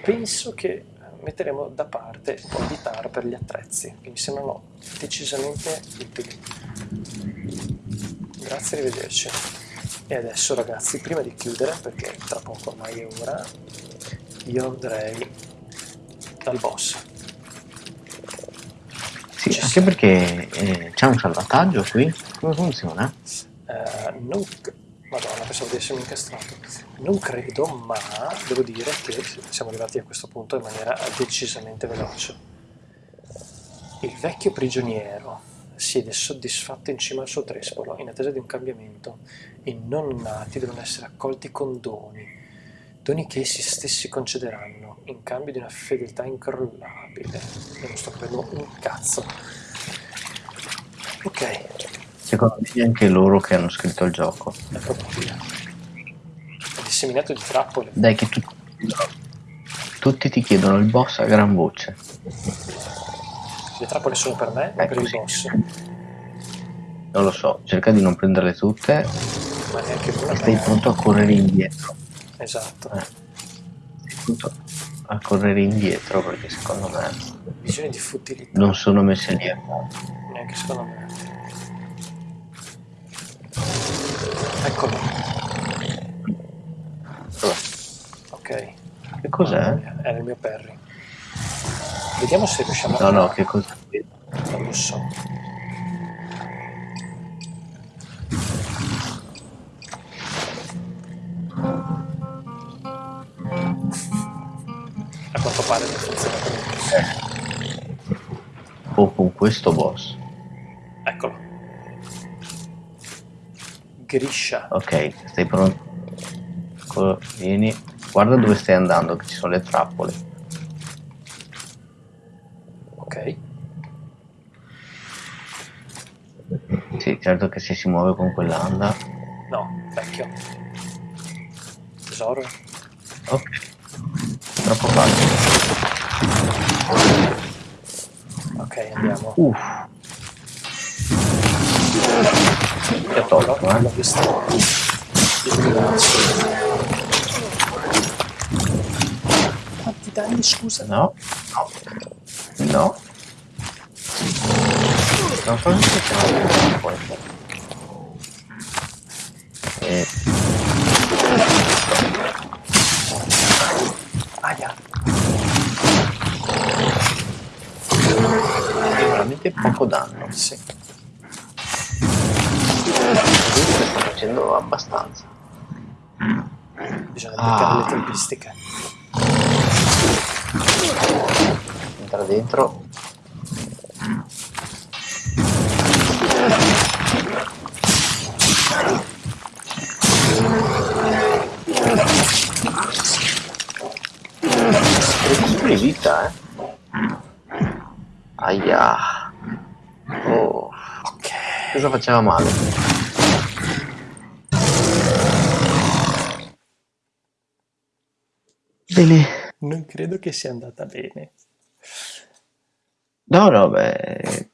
Penso che metteremo da parte un po' di TAR per gli attrezzi, che mi sembrano decisamente utili. Grazie, arrivederci. E adesso ragazzi, prima di chiudere, perché tra poco ormai è ora, io andrei dal boss. Sì, Ci anche sta. perché eh, c'è un salvataggio qui. Come funziona? Eh, non Madonna, pensavo di essermi incastrato. Non credo, ma devo dire che siamo arrivati a questo punto in maniera decisamente veloce. Il vecchio prigioniero siede soddisfatto in cima al suo trespolo, in attesa di un cambiamento. I non nati devono essere accolti con doni, doni che essi stessi concederanno, in cambio di una fedeltà incrollabile. Non sto capendo un cazzo. Ok, Secondo me anche loro che hanno scritto il gioco. è probabile. È disseminato di trappole. Dai che tu- tutti ti chiedono il boss a gran voce. Le trappole sono per me o È per il boss? Non lo so, cerca di non prenderle tutte Ma neanche una e stai me. pronto a correre indietro. Esatto. Eh. Stai pronto a correre indietro perché secondo me Visioni di futilità. non sono messe lì. Neanche secondo me. Eccolo. Ok. Che cos'è? Mia, Era il mio Perry. Vediamo se riusciamo No, a... no, che cos'è? Non lo so. A quanto pare non funziona come O con questo boss. Eccolo. Griscia. Ok, stai pronto? Co- Vieni, guarda dove stai andando, che ci sono le trappole. Ok. Sì, certo che se si muove con quell'anda. No, vecchio. Tesoro. Ok. Troppo facile. Ok, andiamo. Uff. Che tolto, L'ho eh? visto. Danni, scusa? No, no, no. Non so se c'è poi. Eh, Aia. veramente poco danno. Sì. Comunque sto facendo abbastanza. Bisogna Ah. beccare le tempistiche. Entra dentro. Recuperi vita, eh. Aia. Oh. Cosa faceva male? Bene, Non credo che sia andata bene. No, no, beh,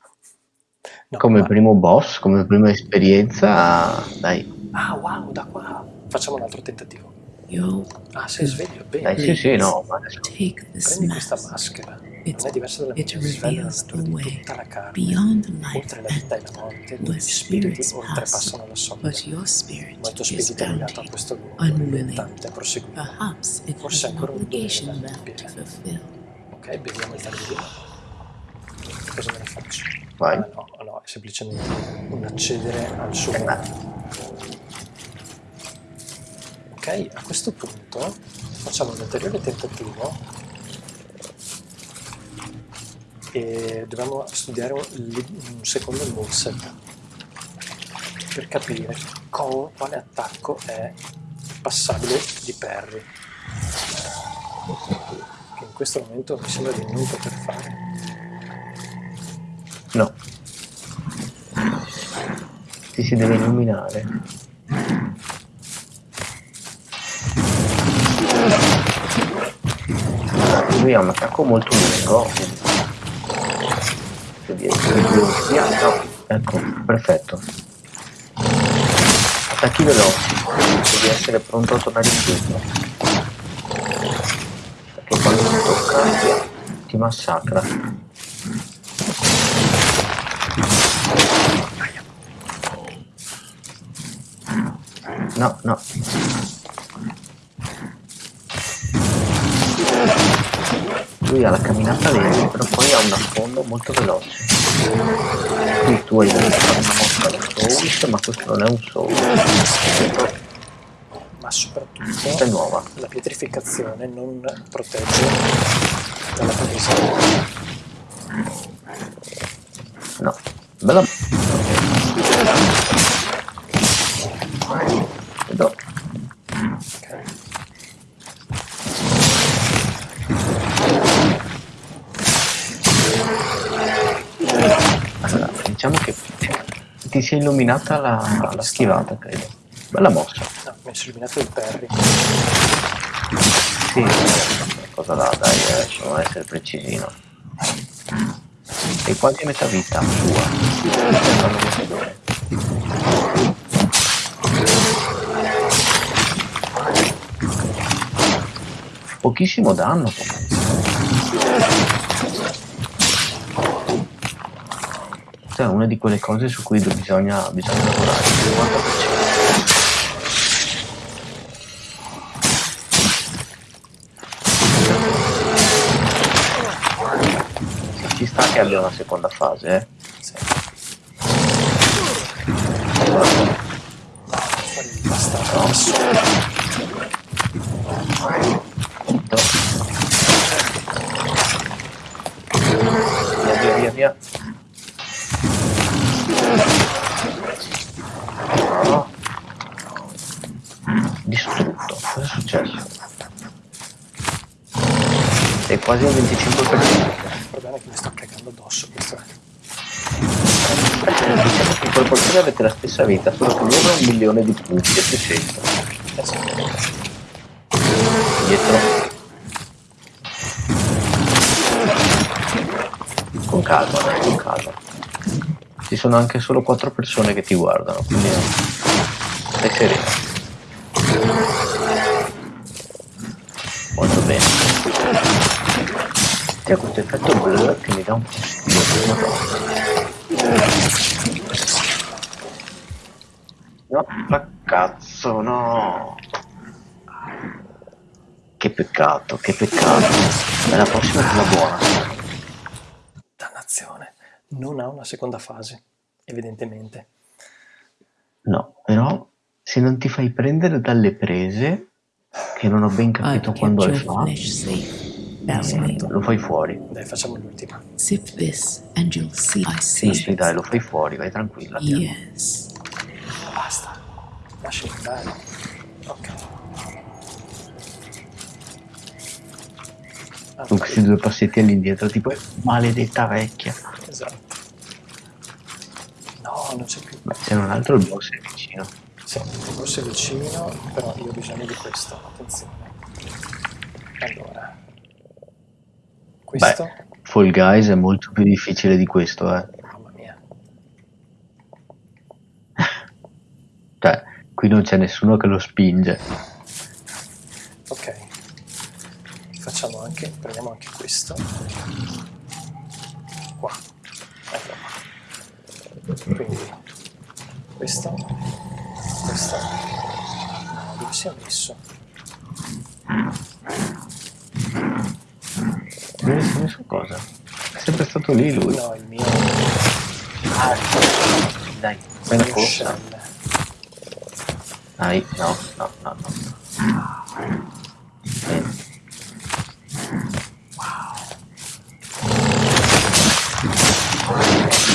No, come ma- primo boss, come prima esperienza, dai, Ah, wow, da qua. Facciamo un altro tentativo. Yo, Ah, sei sveglio, bene. dai, sì, sì, no, ma adesso Prendi questa maschera. It's- non è diversa dalla it mia, svela la reveals natura di way tutta la carne. beyond life Oltre la vita e la morte, dove where gli spiriti spirits oltrepassano la pass, soglia. but your spirit Molto is spirito è legato a bounty. questo luogo, unwilling. reluttante a proseguire. Perhaps it Forse has an ancora un dovere obligation da left adempiere. to fulfill. Ok, beviamo il targhino. Cosa me ne faccio? Vai. Ah, no, no, è semplicemente un accedere al suo Ok, a questo punto facciamo un ulteriore tentativo e dobbiamo studiare un, secondo moveset per capire quale attacco è passabile di parry che in questo momento mi sembra di non poter fare no. Ti si deve illuminare. Lui ha un attacco molto lungo. No. Ecco, perfetto. Attacchi veloci, devi essere pronto a tornare indietro. Perché quando ti tocca ti massacra. No, no. Lui ha la camminata lenta, però poi ha un affondo molto veloce. Qui tu hai dovuto fare una mossa da Souls, ma questo non è un Souls. ma Questa è soprattutto nuova. la pietrificazione non protegge dalla presa No. Bella. Vedo. ok? Allora, diciamo che ti si è illuminata la, la schivata, credo. Bella mossa. No, mi sono illuminato il parry Sì, cosa là, dai, eh, adesso non essere precisino. Sei quasi metà vita sua. Pochissimo danno Questa è una di quelle cose su cui bisogna, bisogna lavorare. il 50%. Sì, Ci sta che abbia una seconda fase, eh. sì. fare il bastardo adesso Via, via, via, via. No. Distrutto. Cosa è successo? Sei quasi al 25%. il problema è che mi sto cagando addosso in proporzione avete la stessa vita, solo che ha un milione di punti e 600. eh sì. Dietro. Con calma, dai, con calma. Ci sono anche solo quattro persone che ti guardano, quindi stai sereno. C'è questo effetto blur che mi dà un. No, ma cazzo, no. Che peccato, che peccato. E la prossima è quella buona. dannazione non ha una seconda fase evidentemente No, però se non ti fai prendere dalle prese, che non ho ben capito kept quando le fa, Batwing. lo fai fuori. dai facciamo l'ultima Sip this and you'll see I see. sì, dai, lo fai fuori, vai tranquilla. Yes. basta lasciami andare ok Ah, Con questi due passetti all'indietro, tipo, maledetta vecchia. esatto no non c'è più Beh, se non altro il boss è vicino. Sì, forse vicino, però io ho bisogno di questo, attenzione. Allora, questo. Fall Guys è molto più difficile di questo, eh. Mamma mia. Cioè, qui non c'è nessuno che lo spinge. Ok. Facciamo anche, prendiamo anche questo. Qua. Qua. Quindi questo, questo. No, dove si è messo? Non si è messo cosa? È sempre stato lì lui. No, il mio, Ah, dai, fai mio corsa. Dai, no, no, no, no. Bene.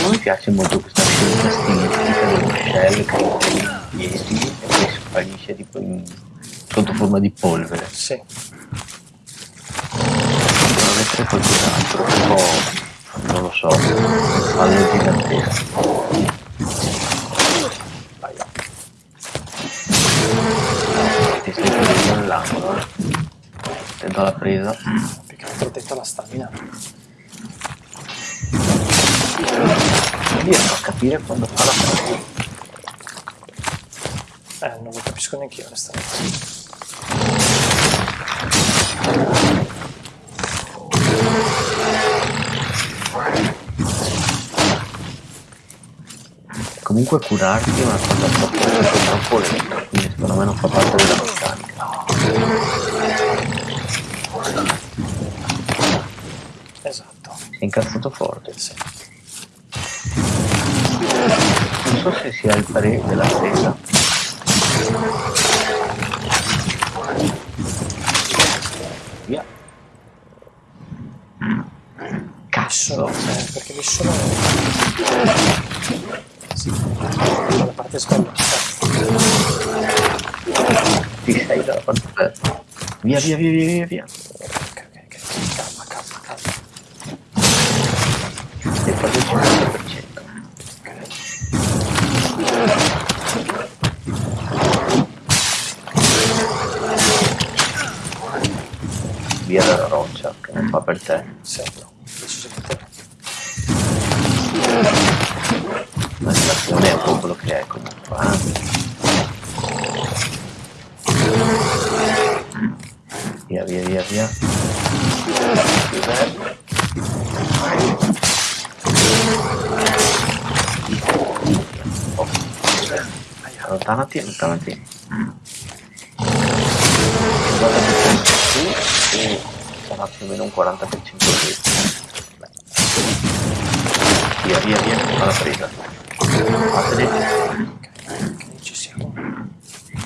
Non mi piace molto questa scelta stilistica dello shell che piedi e poi sparisce tipo in- sotto forma di polvere. Sì, Essere qualcos'altro, tipo, non lo so, un fallo gigantesco. là. Ti stai prendendo nell'angolo, eh. Attento alla presa. Più che altro attento alla stamina. Non riesco a capire quando fa la presa. Eh, non lo capisco neanche io onestamente. Comunque curarti è una cosa troppo, troppo lenta, quindi secondo me non fa parte della meccanica. Esatto. Si è incazzato forte. Sì. Non so se sia il pre della presa. Sono, Cazzo. eh, perché mi sono... Sì, la parte sbagliata. Ti sei dalla parte. Via, via, via, via, via, via. Ok, ok, ok. Calma, calma, calma. Stai quasi al 50%. Ok. Via dalla roccia, che non fa per te. Sì, no, Allontanati, allontanati. 50% su e sarà più o meno un 40% lì. Via, via, via, alla presa. Fateli. Ok, ci siamo.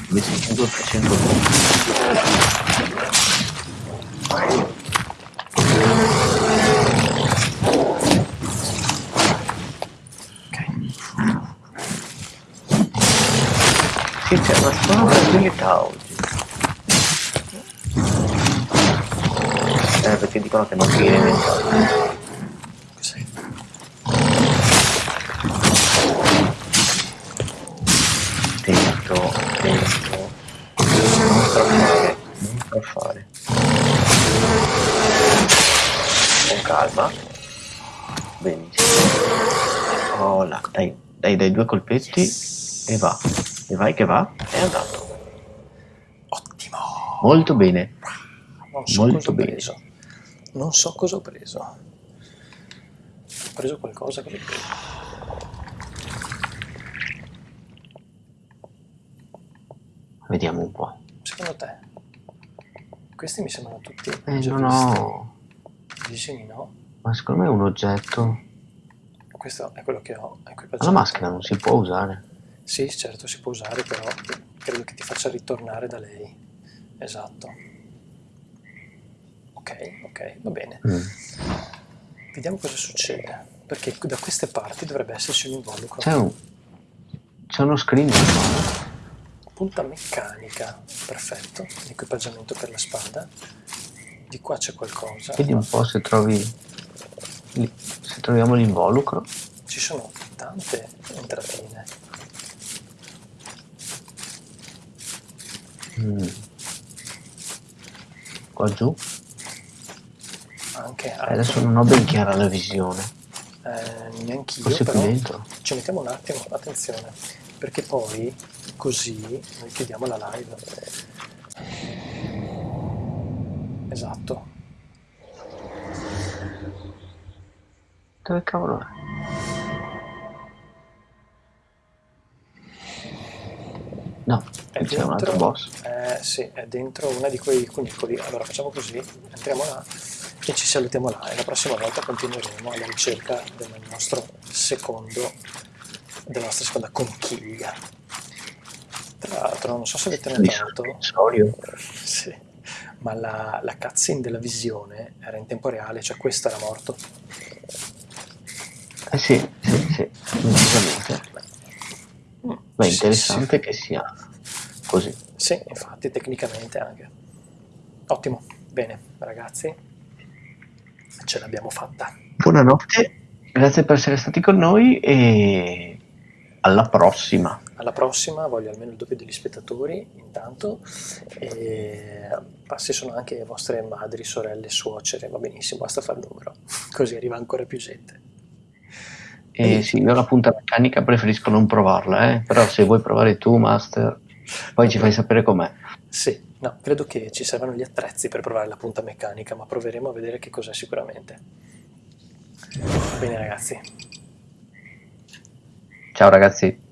Invece 5% Sì, c'è una strana tranquillità oggi. Eh, perché dicono che non viene inventato. Attento, attento. Non strafare, non strafare. Con calma. Benissimo. Oh là, dai, dai, dai due colpetti e va. Vai che va. È andato. Ottimo. Molto bene. Non so Molto cosa ho bene. preso. Non so cosa ho preso. Ho preso qualcosa che... Vediamo un po'. Secondo te? Questi mi sembrano tutti Eh, non ho... Disegni no? Ma secondo me è un oggetto. Questo è quello che ho. equipaggiato. Ma la maschera non si può usare. Sì, certo, si può usare, però credo che ti faccia ritornare da lei. Esatto. Ok, ok, va bene. Mm. Vediamo cosa succede. Perché da queste parti dovrebbe esserci un involucro. C'è un... C'è uno screen. Punta meccanica, perfetto. Equipaggiamento per la spada. Di qua c'è qualcosa. Vedi un po' se trovi... Se troviamo l'involucro. Ci sono tante entratine. Mm. Qua giù. Anche, Eh, Adesso non ho ben chiara la visione. eh, neanch'io, Forse qui però dentro. ci mettiamo un attimo, attenzione, perché poi così noi chiudiamo la live. Esatto. Dove cavolo è? È c'è un altro dentro, boss. eh, sì, è dentro una di quei cunicoli. Allora facciamo così, entriamo là e ci salutiamo là e la prossima volta continueremo alla ricerca del nostro secondo, della nostra seconda conchiglia. Tra l'altro, non so se avete notato, Solio. sì, ma la, la cutscene della visione era in tempo reale, cioè questo era morto. Eh sì, sì, sì, decisamente. Beh, Sì, interessante che sia così. Sì, infatti, tecnicamente anche. Ottimo, bene, ragazzi, ce l'abbiamo fatta. Buonanotte, grazie per essere stati con noi e alla prossima. Alla prossima, voglio almeno il doppio degli spettatori, intanto, e passi sono anche vostre madri, sorelle, suocere, va benissimo, basta fare il numero, così arriva ancora più gente. E sì, io la punta meccanica preferisco non provarla, eh? però se vuoi provare tu, Master, poi ci fai sapere com'è. Sì, no, credo che ci servano gli attrezzi per provare la punta meccanica, ma proveremo a vedere che cos'è sicuramente. Bene ragazzi, Ciao ragazzi.